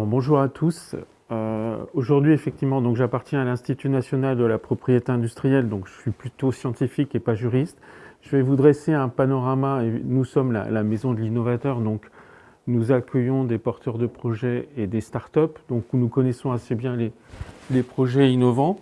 bonjour à tous. Euh, aujourd'hui, effectivement, donc j'appartiens à l'Institut national de la propriété industrielle, donc je suis plutôt scientifique et pas juriste. Je vais vous dresser un panorama. Nous sommes la, maison de l'innovateur, donc nous accueillons des porteurs de projets et des startups, donc nous connaissons assez bien les, les projets innovants.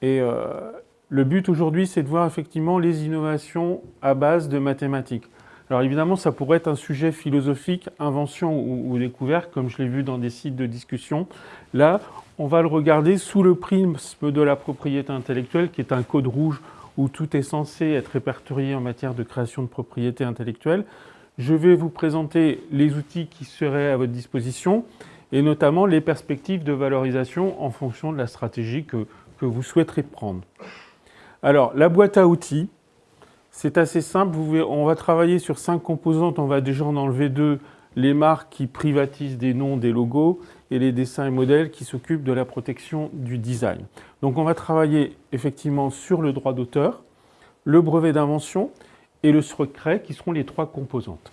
Et euh, le but aujourd'hui, c'est de voir effectivement les innovations à base de mathématiques. Alors évidemment, ça pourrait être un sujet philosophique, invention ou, découverte, comme je l'ai vu dans des sites de discussion. Là, on va le regarder sous le prisme de la propriété intellectuelle, qui est un code rouge où tout est censé être répertorié en matière de création de propriété intellectuelle. Je vais vous présenter les outils qui seraient à votre disposition et notamment les perspectives de valorisation en fonction de la stratégie que, que vous souhaiterez prendre. Alors, la boîte à outils, c'est assez simple. on va travailler sur cinq composantes. On va déjà en enlever deux. Les marques qui privatisent des noms, des logos, et les dessins et modèles qui s'occupent de la protection du design. Donc on va travailler effectivement sur le droit d'auteur, le brevet d'invention et le secret qui seront les trois composantes.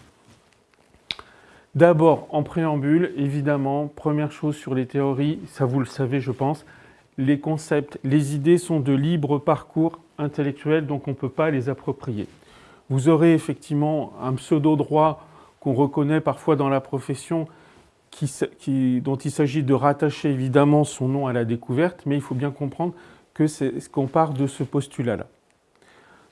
D'abord, en préambule, évidemment, première chose sur les théories, ça vous le savez je pense, les concepts, les idées sont de libre parcours intellectuel, donc on ne peut pas les approprier. Vous aurez effectivement un pseudo-droit qu'on reconnaît parfois dans la profession, dont il s'agit de rattacher évidemment son nom à la découverte, mais il faut bien comprendre que c'est qu'on part de ce postulat-là.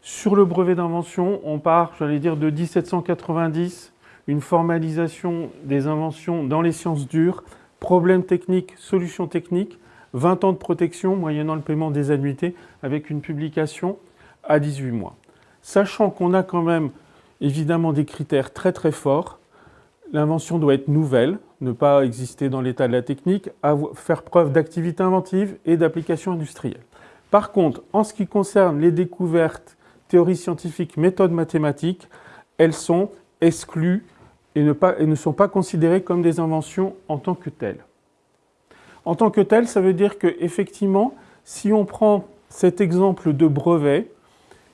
Sur le brevet d'invention, on part, j'allais dire, de 1790, une formalisation des inventions dans les sciences dures, problèmes techniques, solutions techniques, 20 ans de protection moyennant le paiement des annuités avec une publication à 18 mois. Sachant qu'on a quand même évidemment des critères très très forts, l'invention doit être nouvelle, ne pas exister dans l'état de la technique, faire preuve d'activité inventive et d'application industrielle. Par contre, en ce qui concerne les découvertes, théories scientifiques, méthodes mathématiques, elles sont exclues et ne, et ne sont pas considérées comme des inventions en tant que telles. En tant que tel, ça veut dire que effectivement, si on prend cet exemple de brevet,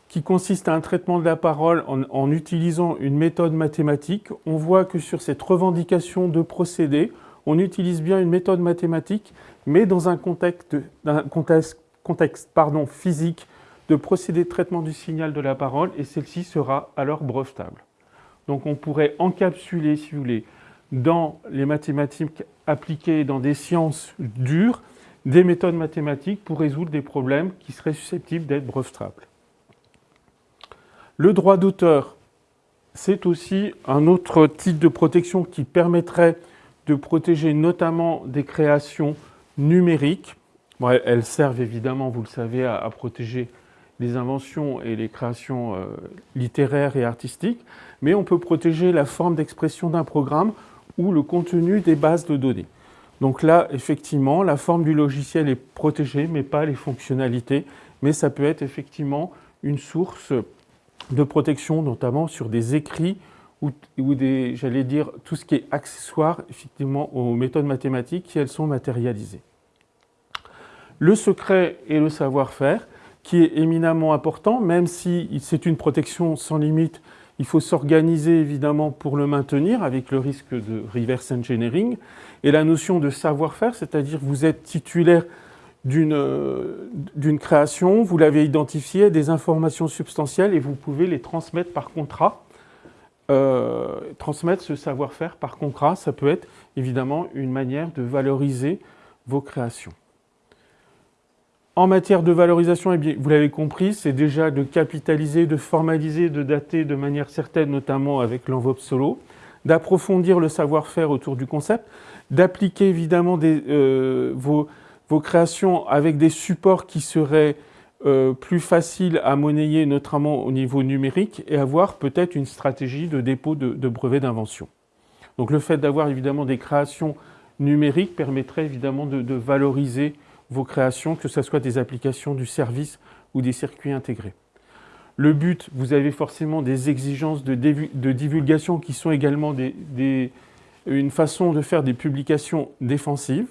qui consiste à un traitement de la parole en, utilisant une méthode mathématique, on voit que sur cette revendication de procédé, on utilise bien une méthode mathématique, mais dans un contexte, physique de procédé de traitement du signal de la parole, et celle-ci sera alors brevetable. Donc on pourrait encapsuler, si vous voulez, dans les mathématiques appliquées dans des sciences dures, des méthodes mathématiques pour résoudre des problèmes qui seraient susceptibles d'être brevetables. Le droit d'auteur, c'est aussi un autre type de protection qui permettrait de protéger notamment des créations numériques. elles servent évidemment, vous le savez, à, protéger les inventions et les créations euh, littéraires et artistiques, mais on peut protéger la forme d'expression d'un programme ou le contenu des bases de données. Donc là, effectivement, la forme du logiciel est protégée, mais pas les fonctionnalités. Mais ça peut être effectivement une source de protection, notamment sur des écrits ou, des, j'allais dire, tout ce qui est accessoire, effectivement, aux méthodes mathématiques qui, elles, sont matérialisées. Le secret et le savoir-faire, qui est éminemment important, même si c'est une protection sans limite il faut s'organiser évidemment pour le maintenir avec le risque de reverse engineering. Et la notion de savoir-faire, c'est-à-dire vous êtes titulaire d'une création, vous l'avez identifié, des informations substantielles et vous pouvez les transmettre par contrat. Euh, transmettre ce savoir-faire par contrat, ça peut être évidemment une manière de valoriser vos créations. En matière de valorisation, eh vous l'avez compris, c'est déjà de capitaliser, de formaliser, de dater de manière certaine, notamment avec l'enveloppe solo, d'approfondir le savoir-faire autour du concept, d'appliquer évidemment euh, vos, créations avec des supports qui seraient euh, plus faciles à monnayer, notamment au niveau numérique, et avoir peut-être une stratégie de dépôt de, brevets d'invention. Donc le fait d'avoir évidemment des créations numériques permettrait évidemment de valoriser vos créations, que ce soit des applications du service ou des circuits intégrés. Le but, vous avez forcément des exigences de, divulgation qui sont également une façon de faire des publications défensives,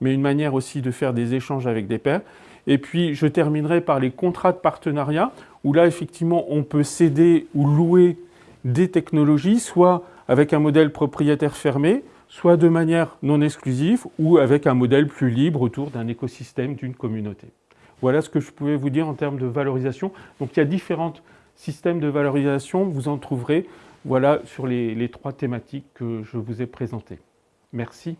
mais une manière aussi de faire des échanges avec des pairs. Et puis, je terminerai par les contrats de partenariat, où là, effectivement, on peut céder ou louer des technologies, soit avec un modèle propriétaire fermé, soit de manière non exclusive ou avec un modèle plus libre autour d'un écosystème, d'une communauté. Voilà ce que je pouvais vous dire en termes de valorisation. Donc il y a différents systèmes de valorisation, vous en trouverez voilà, sur les, les trois thématiques que je vous ai présentées. Merci.